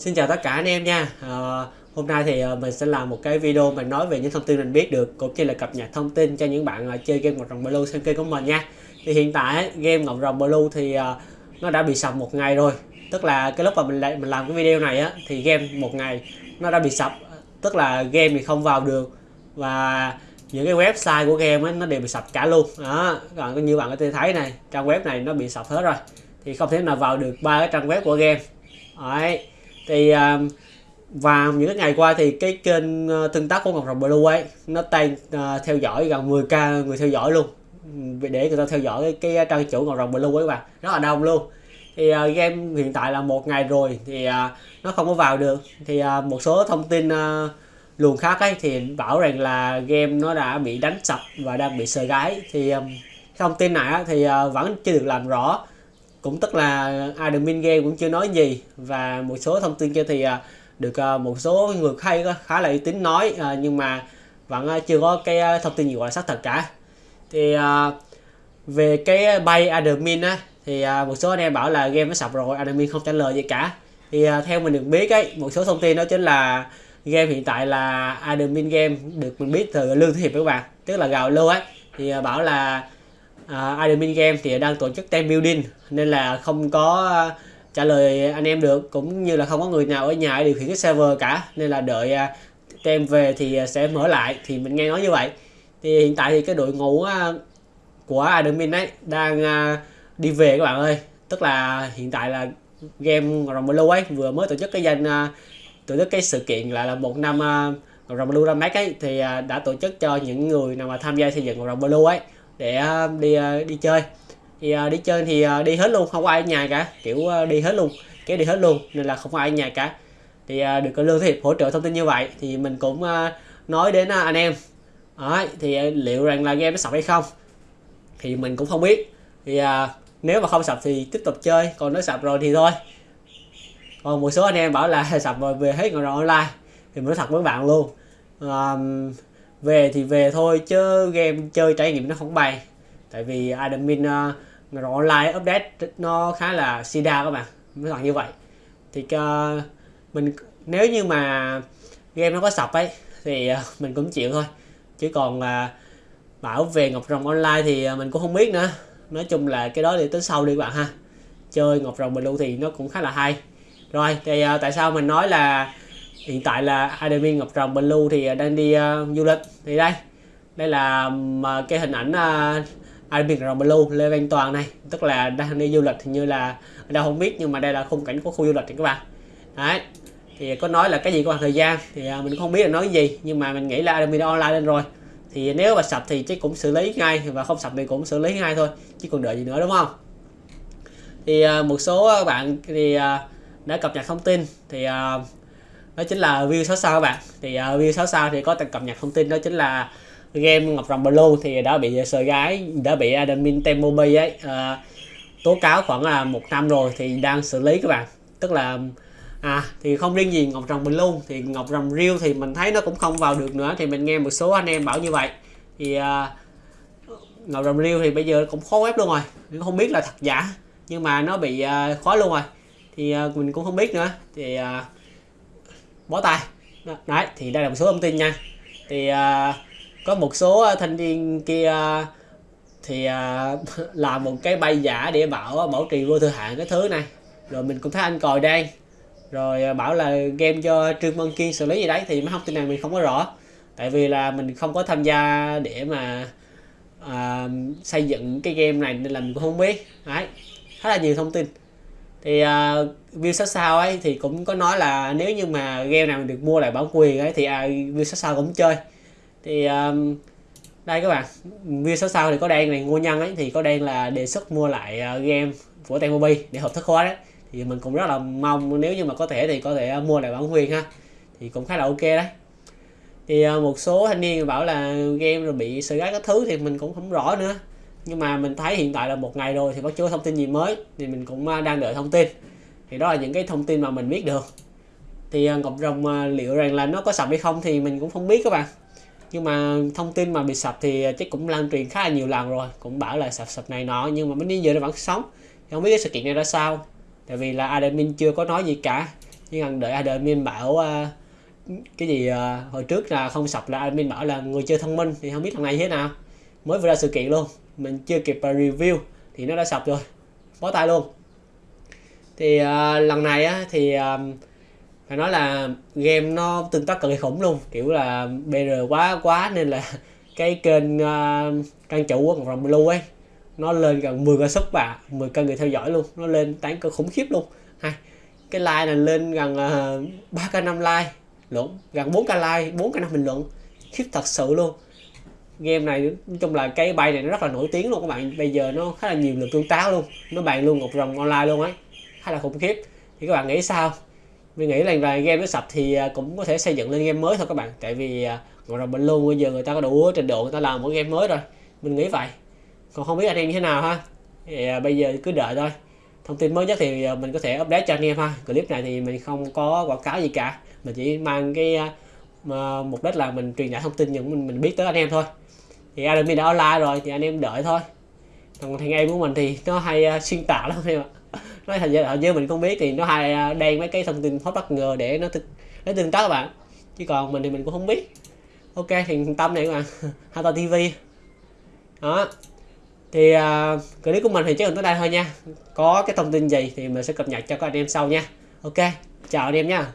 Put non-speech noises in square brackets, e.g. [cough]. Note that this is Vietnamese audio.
Xin chào tất cả anh em nha. À, Hôm nay thì ờ, mình sẽ làm một cái video mình nói về những thông tin mình biết được cũng như là cập nhật thông tin cho những bạn ờ, chơi game Ngọc Rồng Blue xem kênh của mình nha. Thì hiện tại game Ngọc Rồng Blue thì nó đã bị sập một ngày rồi. Tức là cái lúc mà mình mình làm cái video này á thì game một ngày nó đã bị sập. Tức là game thì không vào được. Và những cái website của game ấy, nó đều bị sập cả luôn. Đó còn như bạn có thể thấy này trang web này nó bị sập hết rồi. Thì không thể nào vào được ba cái trang web của game. Đấy thì uh, và những ngày qua thì cái kênh ờ, tương tác của Ngọc Rồng Blue ấy nó tăng ờ, theo dõi gần 10k người theo dõi luôn. Để người ta theo dõi cái, cái trang chủ Ngọc Rồng Blue ấy các bạn rất là đông luôn. Thì uh, game hiện tại là một ngày rồi thì uh, nó không có vào được. Thì uh, một số thông tin uh, luồng khác ấy thì bảo rằng là game nó đã bị đánh sập và đang bị sờ gái thì um, thông tin này á, thì uh, vẫn chưa được làm rõ cũng tức là admin game cũng chưa nói gì. Và một số thông tin kia thì à, được à, một số người hay khá là uy tín nói à, nhưng mà vẫn chưa có cái thông tin gì gọi là xác thật cả. Thì về cái bay admin á, thì một số anh em bảo là game nó sập rồi, admin không trả lời gì cả. Thì theo mình được biết ấy, một số thông tin đó chính là game hiện tại là admin game được mình biết từ lương thế hiệp các bạn, tức là gào lưu ấy. Thì bảo là À, uh, admin game thì đang tổ chức team building nên là không có uh, trả lời anh em được cũng như là không có người nào ở nhà để điều khiển cái server cả nên là đợi uh, team về thì sẽ mở lại thì mình nghe nói như vậy. Thì hiện tại thì cái đội ngũ uh, của admin ấy đang uh, đi về các bạn ơi. Tức là hiện tại là game Rồng Blue ấy vừa mới tổ chức cái danh uh, tổ chức cái sự kiện lại là một năm uh, rồng blue ra mắt ấy thì uh, đã tổ chức cho những người nào mà tham gia xây dựng rồng blue ấy để ờ, đi ờ, đi chơi. Thì ờ, đi chơi thì đi hết luôn không có ai ở nhà cả. Kiểu đi hết luôn kéo đi hết luôn nên là không có ai ở nhà cả. Thì được lương thiệp hỗ trợ thông tin như vậy thì mình cũng nói đến anh em. Đấy, thì liệu rằng là game nó sập hay không thì mình cũng không biết. Thì à, nếu mà không sập thì tiếp tục chơi còn nó sập rồi thì thôi. Còn một số anh em bảo là [laughs] sập rồi về hết ngồi online thì mình nói thật với bạn luôn. À, về thì về thôi chứ game chơi trải nghiệm nó không bay tại vì admin ờ, uh, ngồi online update nó khá là sida các bạn nói thật như vậy. Thì uh, mình nếu như mà game nó có sập ấy thì uh, mình cũng chịu thôi. Chứ còn uh, bảo về ngọc rồng online thì uh, mình cũng không biết nữa. Nói chung là cái đó để tính sau đi các bạn ha. Chơi ngọc rồng blue thì nó cũng khá là hay. Rồi thì uh, tại sao mình nói là hiện tại là admin ngọc rồng blue thì à, đang đi uh, du lịch. Thì đây đây là uh, cái hình ảnh uh, admin ngọc rồng blue lê văn toàn này tức là đang đi du lịch thì như là đâu không biết nhưng mà đây là khung cảnh của khu du lịch thì các bạn. Đấy thì có nói là cái gì có thời gian thì uh, mình không biết là nói cái gì nhưng mà mình nghĩ là admin online lên rồi. Thì nếu mà sập thì chắc cũng xử lý ngay và không sập thì cũng xử lý ngay thôi chứ còn đợi gì nữa đúng không? Thì uh, một số bạn thì uh, đã cập nhật thông tin thì uh, đó chính là view 6 sao các bạn. Thì à, uh, view 6 sao thì có cập nhật thông tin đó chính là game Ngọc Rồng Blue thì đã bị sờ gái đã bị admin Temobi ấy uh, tố cáo khoảng là một năm rồi thì đang xử lý các bạn. Tức là à thì không riêng gì Ngọc Rồng Blue thì Ngọc Rồng Real thì mình thấy nó cũng không vào được nữa thì mình nghe một số anh em bảo như vậy. Thì uh, Ngọc Rồng Real thì bây giờ cũng khó web luôn rồi mình không biết là thật giả nhưng mà nó bị uh, khóa luôn rồi. Thì uh, mình cũng không biết nữa. Thì uh, bó tay. Đấy thì đây là một số thông tin nha. Thì uh, có một số à, thanh niên kia à, thì uh, [laughs] làm một cái bay giả để bảo bảo trì vô thời hạn cái thứ này. Rồi mình cũng thấy anh còi đây. Rồi bảo là game cho trương văn kiên xử lý gì đấy thì mấy thông tin này mình không có rõ. Tại vì là mình không có tham gia để mà uh, xây dựng cái game này nên là mình cũng không biết. Đấy khá là nhiều thông tin thì uh, view sát sao ấy thì cũng có nói là nếu như mà game nào được mua lại bản quyền ấy thì uh, view sát sao cũng chơi. Thì um, đây các bạn view sát sao thì có đen này ngô nhân ấy thì có đen là đề xuất mua lại uh, game của Temobi để hợp thức hóa đấy. Thì mình cũng rất là mong nếu như mà có thể thì có thể uh, mua lại bản quyền ha. Thì cũng khá là ok đấy. Thì uh, một số thanh niên bảo là game rồi bị sự gái các thứ thì mình cũng không rõ nữa nhưng mà mình thấy hiện tại là một ngày rồi thì vẫn chưa có thông tin gì mới thì mình cũng à, đang đợi thông tin. Thì đó là những cái thông tin mà mình biết được. Thì à, cộng đồng à, liệu rằng là nó có sập hay không thì mình cũng không biết các bạn. Nhưng mà thông tin mà bị sập thì chắc cũng lan truyền khá là nhiều lần rồi. Cũng bảo là sập sập này nọ nhưng mà đến giờ nó vẫn sống. Thì không biết cái sự kiện này ra sao. Tại vì là admin chưa có nói gì cả. Nhưng cần đợi admin bảo uh, cái gì uh, hồi trước là không sập là admin bảo là người chơi thông minh thì không biết thằng này thế nào mới vừa ra sự kiện luôn. Mình chưa kịp à, review thì nó đã sập rồi. Bó tay luôn. Thì uh, lần này á thì uh, phải nói là game nó tương tác cực kỳ khủng luôn. Kiểu là BR quá quá nên là [laughs] cái kênh uh, trang chủ của Rồng Blue ấy nó lên gần 10 ca sub và 10 cân người theo dõi luôn. Nó lên tán cực khủng khiếp luôn. Hay cái like này lên gần uh, 3 k 5 like lộn gần 4 k like 4 k 5 bình luận. Khiếp thật sự luôn game này nói chung là cái bay này nó rất là nổi tiếng luôn các bạn. Bây giờ nó khá là nhiều lượt tương tác luôn. Nó bàn luôn ngọc rồng online luôn ấy khá là khủng khiếp. Thì các bạn nghĩ sao? Mình nghĩ là là game nó sập thì à, cũng có thể xây dựng lên game mới thôi các bạn. Tại vì à, ngọc rồng bình luôn bây giờ người ta có đủ trình độ người ta làm một game mới rồi. Mình nghĩ vậy. Còn không biết anh em như thế nào ha? Thì à, bây giờ cứ đợi thôi. Thông tin mới nhất thì à, mình có thể update cho anh em ha. Clip này thì mình không có quảng cáo gì cả. Mình chỉ mang cái mà mục đích là mình truyền tải thông tin những mình mình biết tới anh em thôi thì admin đã online rồi thì anh em đợi thôi. Còn thằng em của mình thì nó hay uh, xuyên tạc lắm em ạ. [laughs] Nói thành ra giờ mình không biết thì nó hay à, uh, đen mấy cái thông tin hot bất ngờ để nó nó tương tác các bạn. Chứ còn mình thì mình cũng không biết. Ok thì tâm này các bạn [laughs] Hata TV đó. Thì uh, clip của mình thì chắc là tới đây thôi nha. Có cái thông tin gì thì mình sẽ cập nhật cho các anh em sau nha. Ok chào anh em nha.